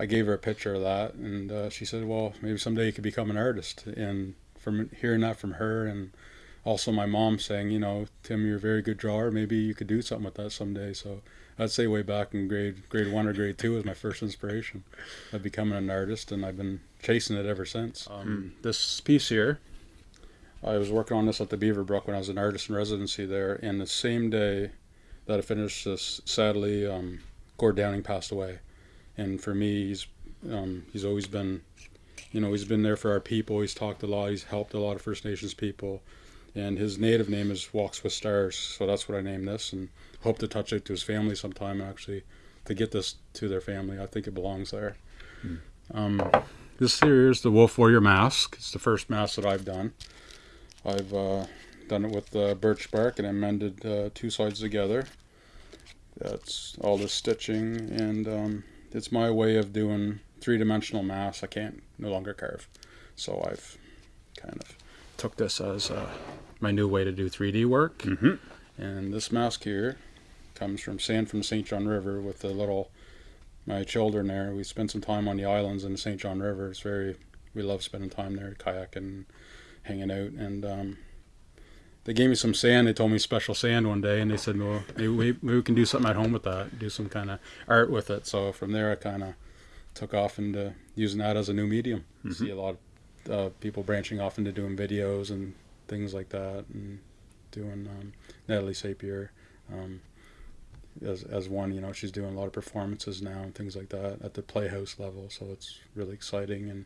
I gave her a picture of that, and uh, she said, "Well, maybe someday you could become an artist." And from hearing that from her, and also my mom saying, "You know, Tim, you're a very good drawer. Maybe you could do something with that someday." So I'd say way back in grade grade one or grade two was my first inspiration of becoming an artist, and I've been chasing it ever since. Um, This piece here, I was working on this at the Beaverbrook when I was an artist in residency there, and the same day that I finished this, sadly, um, Gord Downie passed away, and for me, he's um, he's always been, you know, he's been there for our people. He's talked a lot. He's helped a lot of First Nations people, and his native name is Walks with Stars, so that's what I named this, and hope to touch it to his family sometime. Actually, to get this to their family, I think it belongs there. Um, this here is the Wolf Warrior mask. It's the first mask that I've done. I've uh, done it with uh, birch bark and I mended uh, two sides together. That's all the stitching, and um, it's my way of doing three-dimensional masks. I can't no longer carve, so I've kind of took this as uh, my new way to do 3D work. Mhm. And this mask here comes from sand from St. John River with the little my children there. We spent some time on the islands in the St. John River. It's very we love spending time there, kayaking, and hanging out, and um, they gave me some sand. They told me special sand one day, and they said, "Well, maybe we, maybe we can do something at home with that, do some kind of art with it." So from there, I kind of took off into using that as a new medium. See a lot of uh, people branching off into doing videos and things like that, and doing um, Natalie Sappier. Um, as, as one, you know, she's doing a lot of performances now and things like that at the Playhouse level, so it's really exciting. And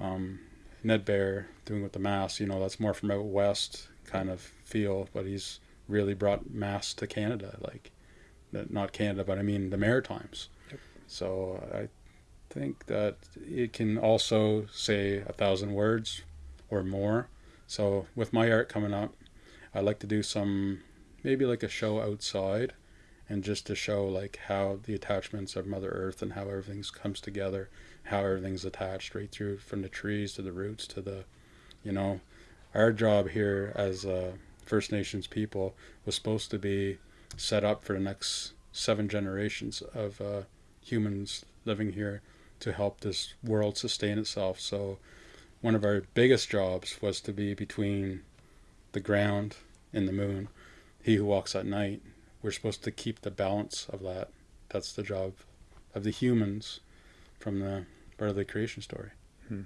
um, Ned Bear doing with the mass, you know, that's more from out west kind of feel, but he's really brought mass to Canada, like not Canada, but I mean the Maritimes. Yep. So I think that it can also say a thousand words or more. So with my art coming up, I like to do some maybe like a show outside and just to show like how the attachments of Mother Earth and how everything comes together, how everything's attached right through from the trees to the roots to the, you know, our job here as uh, First Nations people was supposed to be set up for the next seven generations of uh, humans living here to help this world sustain itself. So one of our biggest jobs was to be between the ground and the moon. He who walks at night we're supposed to keep the balance of that. That's the job of the humans from the part of the creation story. Hmm.